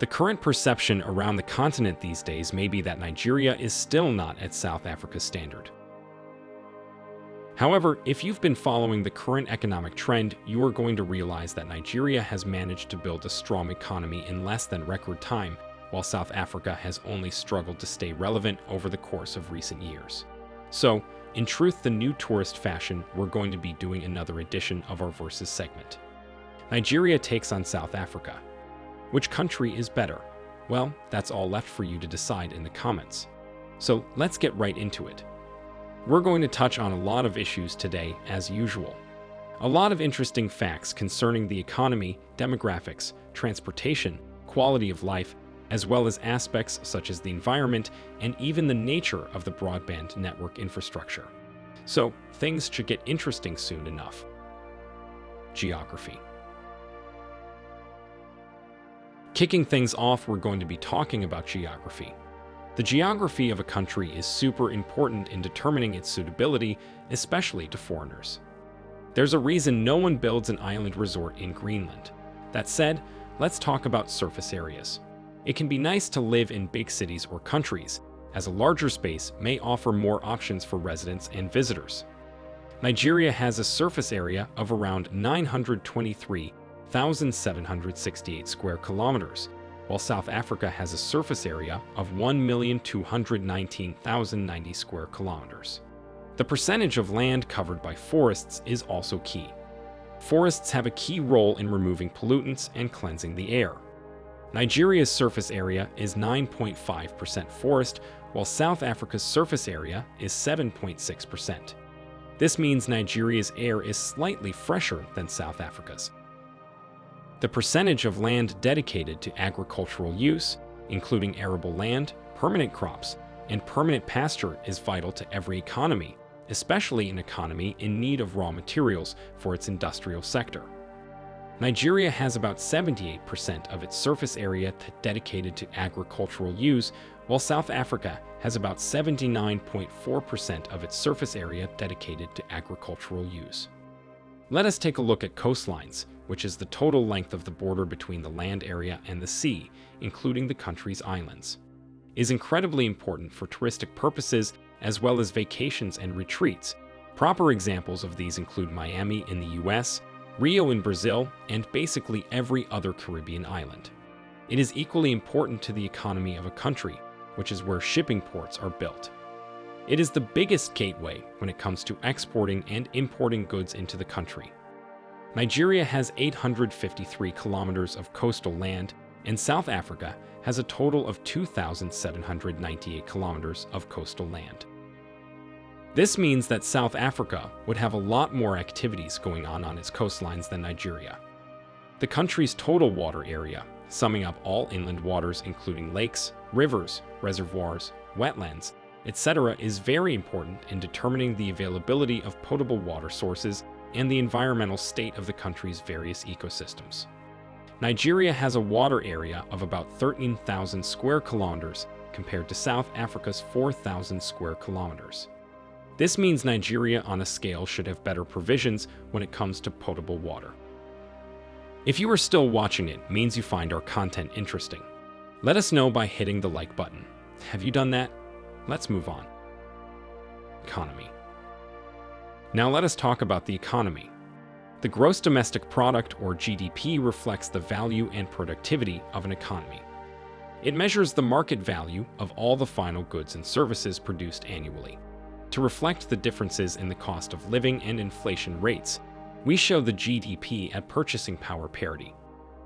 The current perception around the continent these days may be that Nigeria is still not at South Africa's standard. However, if you've been following the current economic trend, you are going to realize that Nigeria has managed to build a strong economy in less than record time, while South Africa has only struggled to stay relevant over the course of recent years. So, in truth, the new tourist fashion, we're going to be doing another edition of our Versus segment. Nigeria takes on South Africa. Which country is better? Well, that's all left for you to decide in the comments. So let's get right into it. We're going to touch on a lot of issues today, as usual. A lot of interesting facts concerning the economy, demographics, transportation, quality of life, as well as aspects such as the environment and even the nature of the broadband network infrastructure. So, things should get interesting soon enough. Geography Kicking things off, we're going to be talking about geography. The geography of a country is super important in determining its suitability, especially to foreigners. There's a reason no one builds an island resort in Greenland. That said, let's talk about surface areas. It can be nice to live in big cities or countries, as a larger space may offer more options for residents and visitors. Nigeria has a surface area of around 923,768 square kilometers, while South Africa has a surface area of 1,219,090 square kilometers. The percentage of land covered by forests is also key. Forests have a key role in removing pollutants and cleansing the air. Nigeria's surface area is 9.5% forest, while South Africa's surface area is 7.6%. This means Nigeria's air is slightly fresher than South Africa's. The percentage of land dedicated to agricultural use, including arable land, permanent crops, and permanent pasture is vital to every economy, especially an economy in need of raw materials for its industrial sector. Nigeria has about 78% of its surface area dedicated to agricultural use, while South Africa has about 79.4% of its surface area dedicated to agricultural use. Let us take a look at coastlines, which is the total length of the border between the land area and the sea, including the country's islands. is incredibly important for touristic purposes as well as vacations and retreats. Proper examples of these include Miami in the US, Rio in Brazil, and basically every other Caribbean island. It is equally important to the economy of a country, which is where shipping ports are built. It is the biggest gateway when it comes to exporting and importing goods into the country. Nigeria has 853 kilometers of coastal land, and South Africa has a total of 2,798 kilometers of coastal land. This means that South Africa would have a lot more activities going on on its coastlines than Nigeria. The country's total water area, summing up all inland waters including lakes, rivers, reservoirs, wetlands, etc., is very important in determining the availability of potable water sources and the environmental state of the country's various ecosystems. Nigeria has a water area of about 13,000 square kilometers compared to South Africa's 4,000 square kilometers. This means Nigeria on a scale should have better provisions when it comes to potable water. If you are still watching it means you find our content interesting. Let us know by hitting the like button. Have you done that? Let's move on. Economy. Now let us talk about the economy. The gross domestic product, or GDP, reflects the value and productivity of an economy. It measures the market value of all the final goods and services produced annually. To reflect the differences in the cost of living and inflation rates, we show the GDP at purchasing power parity.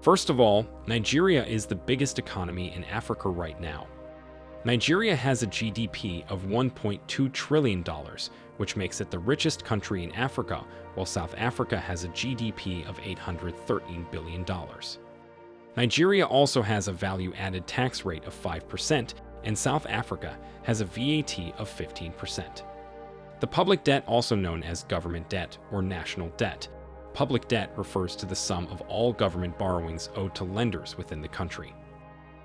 First of all, Nigeria is the biggest economy in Africa right now. Nigeria has a GDP of $1.2 trillion, which makes it the richest country in Africa, while South Africa has a GDP of $813 billion. Nigeria also has a value-added tax rate of 5%, and South Africa has a VAT of 15%. The public debt, also known as government debt or national debt, public debt refers to the sum of all government borrowings owed to lenders within the country.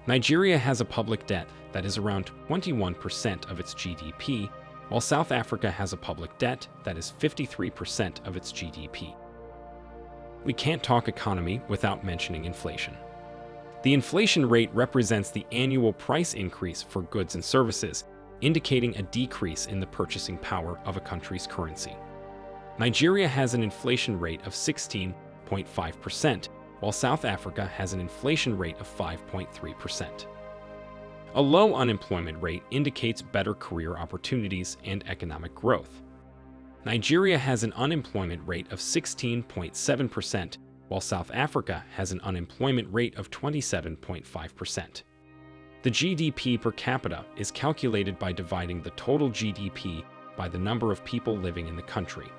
Nigeria has a public debt that is around 21% of its GDP, while South Africa has a public debt that is 53% of its GDP. We can't talk economy without mentioning inflation. The inflation rate represents the annual price increase for goods and services, indicating a decrease in the purchasing power of a country's currency. Nigeria has an inflation rate of 16.5%, while South Africa has an inflation rate of 5.3%. A low unemployment rate indicates better career opportunities and economic growth. Nigeria has an unemployment rate of 16.7%, while South Africa has an unemployment rate of 27.5%. The GDP per capita is calculated by dividing the total GDP by the number of people living in the country.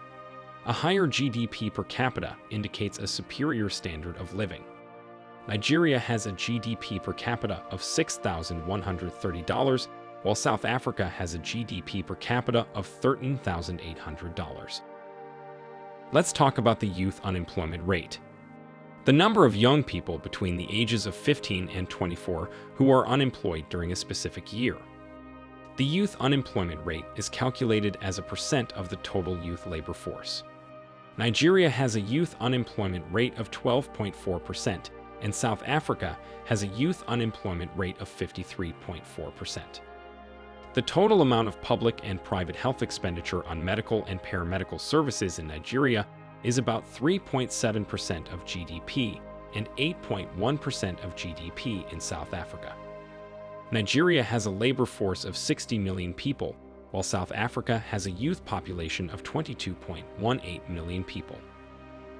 A higher GDP per capita indicates a superior standard of living. Nigeria has a GDP per capita of $6,130, while South Africa has a GDP per capita of $13,800. Let's talk about the youth unemployment rate. The number of young people between the ages of 15 and 24 who are unemployed during a specific year. The youth unemployment rate is calculated as a percent of the total youth labor force. Nigeria has a youth unemployment rate of 12.4%, and South Africa has a youth unemployment rate of 53.4%. The total amount of public and private health expenditure on medical and paramedical services in Nigeria is about 3.7% of GDP and 8.1% of GDP in South Africa. Nigeria has a labor force of 60 million people, while South Africa has a youth population of 22.18 million people.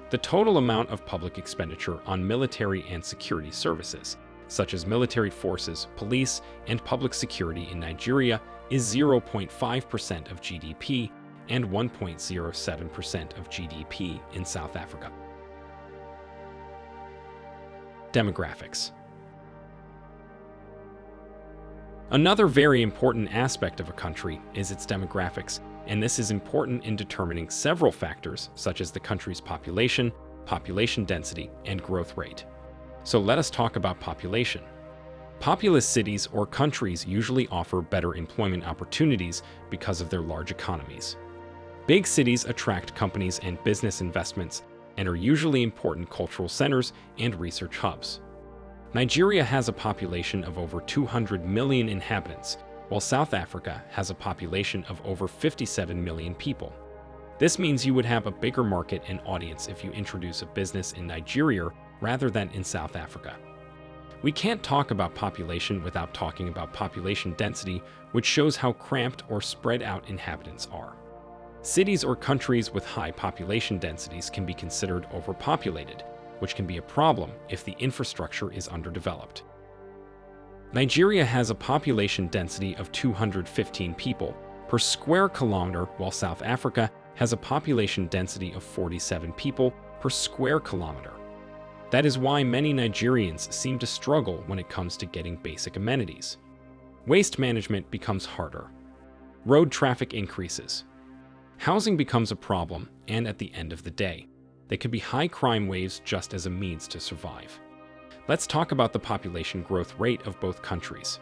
The total amount of public expenditure on military and security services, such as military forces, police, and public security in Nigeria, is 0.5% of GDP and 1.07% of GDP in South Africa. Demographics Another very important aspect of a country is its demographics, and this is important in determining several factors such as the country's population, population density, and growth rate. So let us talk about population. Populous cities or countries usually offer better employment opportunities because of their large economies. Big cities attract companies and business investments and are usually important cultural centers and research hubs. Nigeria has a population of over 200 million inhabitants, while South Africa has a population of over 57 million people. This means you would have a bigger market and audience if you introduce a business in Nigeria rather than in South Africa. We can't talk about population without talking about population density, which shows how cramped or spread out inhabitants are. Cities or countries with high population densities can be considered overpopulated, which can be a problem if the infrastructure is underdeveloped. Nigeria has a population density of 215 people per square kilometer, while South Africa has a population density of 47 people per square kilometer. That is why many Nigerians seem to struggle when it comes to getting basic amenities. Waste management becomes harder. Road traffic increases. Housing becomes a problem, and at the end of the day, they could be high crime waves just as a means to survive. Let's talk about the population growth rate of both countries.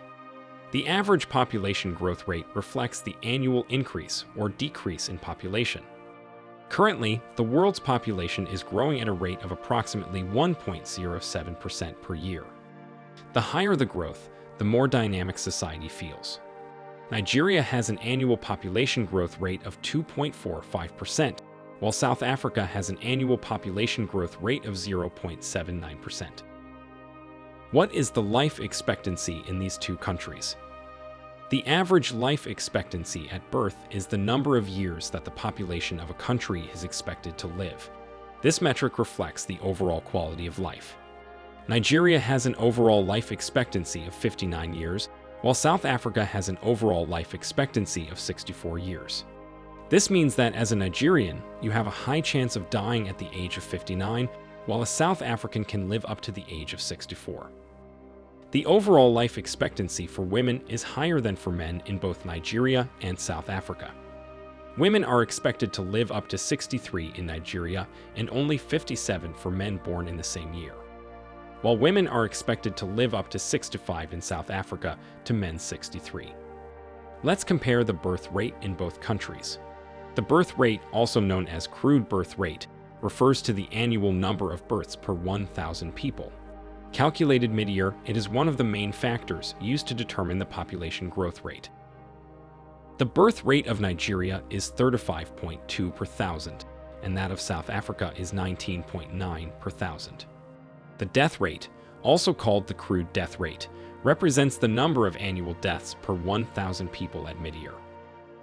The average population growth rate reflects the annual increase or decrease in population. Currently, the world's population is growing at a rate of approximately 1.07% per year. The higher the growth, the more dynamic society feels. Nigeria has an annual population growth rate of 2.45%, while South Africa has an annual population growth rate of 0.79%. What is the life expectancy in these two countries? The average life expectancy at birth is the number of years that the population of a country is expected to live. This metric reflects the overall quality of life. Nigeria has an overall life expectancy of 59 years, while South Africa has an overall life expectancy of 64 years. This means that as a Nigerian, you have a high chance of dying at the age of 59, while a South African can live up to the age of 64. The overall life expectancy for women is higher than for men in both Nigeria and South Africa. Women are expected to live up to 63 in Nigeria and only 57 for men born in the same year while women are expected to live up to 65 in South Africa to men 63. Let's compare the birth rate in both countries. The birth rate, also known as crude birth rate, refers to the annual number of births per 1,000 people. Calculated mid-year, it is one of the main factors used to determine the population growth rate. The birth rate of Nigeria is 35.2 per thousand, and that of South Africa is 19.9 per thousand. The death rate, also called the crude death rate, represents the number of annual deaths per 1,000 people at mid-year.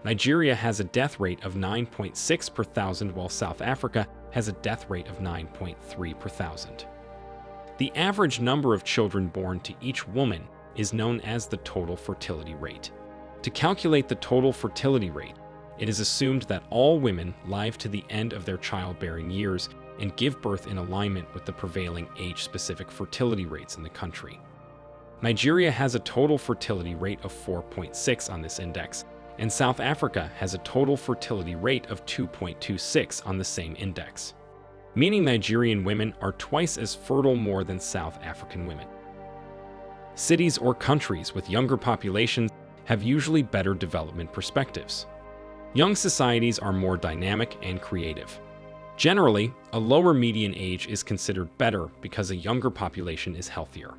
Nigeria has a death rate of 9.6 per thousand, while South Africa has a death rate of 9.3 per thousand. The average number of children born to each woman is known as the total fertility rate. To calculate the total fertility rate, it is assumed that all women live to the end of their childbearing years and give birth in alignment with the prevailing age-specific fertility rates in the country. Nigeria has a total fertility rate of 4.6 on this index, and South Africa has a total fertility rate of 2.26 on the same index, meaning Nigerian women are twice as fertile more than South African women. Cities or countries with younger populations have usually better development perspectives. Young societies are more dynamic and creative. Generally, a lower median age is considered better because a younger population is healthier.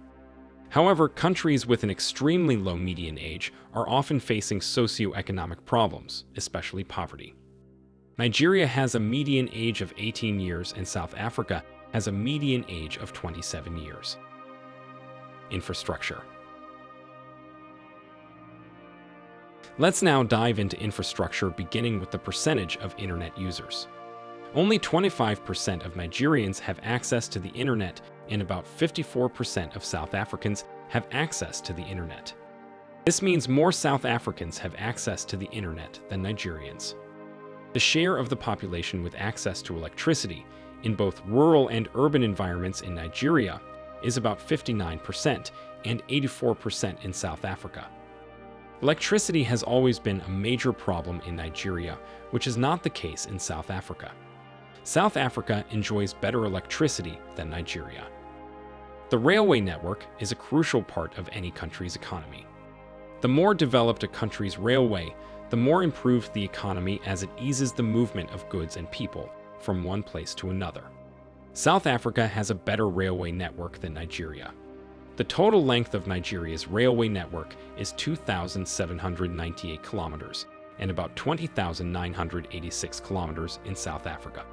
However, countries with an extremely low median age are often facing socioeconomic problems, especially poverty. Nigeria has a median age of 18 years and South Africa has a median age of 27 years. Infrastructure Let's now dive into infrastructure beginning with the percentage of internet users. Only 25% of Nigerians have access to the internet and about 54% of South Africans have access to the internet. This means more South Africans have access to the internet than Nigerians. The share of the population with access to electricity in both rural and urban environments in Nigeria is about 59% and 84% in South Africa. Electricity has always been a major problem in Nigeria, which is not the case in South Africa. South Africa enjoys better electricity than Nigeria. The railway network is a crucial part of any country's economy. The more developed a country's railway, the more improved the economy as it eases the movement of goods and people from one place to another. South Africa has a better railway network than Nigeria. The total length of Nigeria's railway network is 2,798 kilometers and about 20,986 kilometers in South Africa.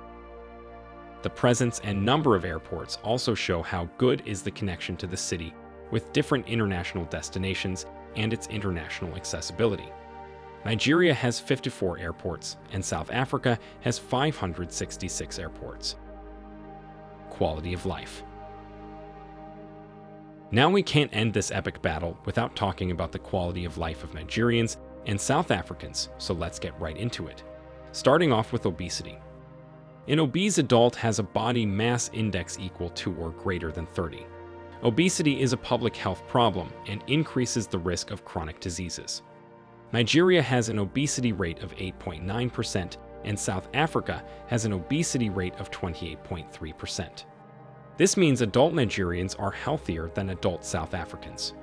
The presence and number of airports also show how good is the connection to the city with different international destinations and its international accessibility. Nigeria has 54 airports and South Africa has 566 airports. Quality of life. Now we can't end this epic battle without talking about the quality of life of Nigerians and South Africans, so let's get right into it. Starting off with obesity. An obese adult has a body mass index equal to or greater than 30. Obesity is a public health problem and increases the risk of chronic diseases. Nigeria has an obesity rate of 8.9% and South Africa has an obesity rate of 28.3%. This means adult Nigerians are healthier than adult South Africans.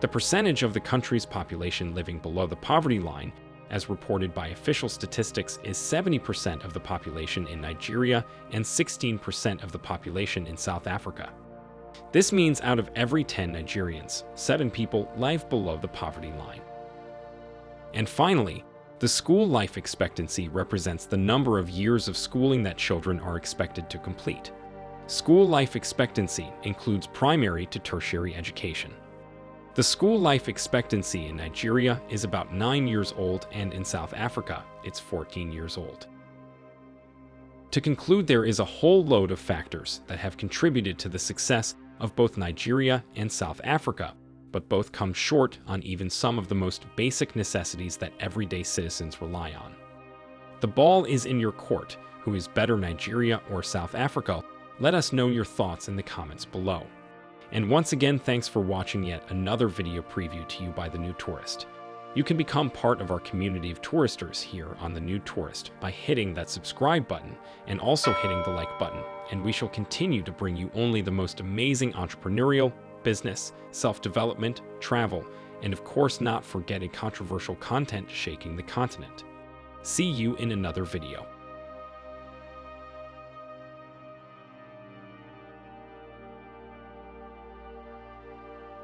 The percentage of the country's population living below the poverty line, as reported by official statistics, is 70% of the population in Nigeria and 16% of the population in South Africa. This means out of every 10 Nigerians, 7 people live below the poverty line. And finally, the school life expectancy represents the number of years of schooling that children are expected to complete. School life expectancy includes primary to tertiary education. The school life expectancy in Nigeria is about 9 years old and in South Africa, it's 14 years old. To conclude, there is a whole load of factors that have contributed to the success of both Nigeria and South Africa, but both come short on even some of the most basic necessities that everyday citizens rely on. The ball is in your court, who is better Nigeria or South Africa let us know your thoughts in the comments below. And once again, thanks for watching yet another video preview to you by The New Tourist. You can become part of our community of touristers here on The New Tourist by hitting that subscribe button and also hitting the like button, and we shall continue to bring you only the most amazing entrepreneurial, business, self-development, travel, and of course not forgetting controversial content shaking the continent. See you in another video.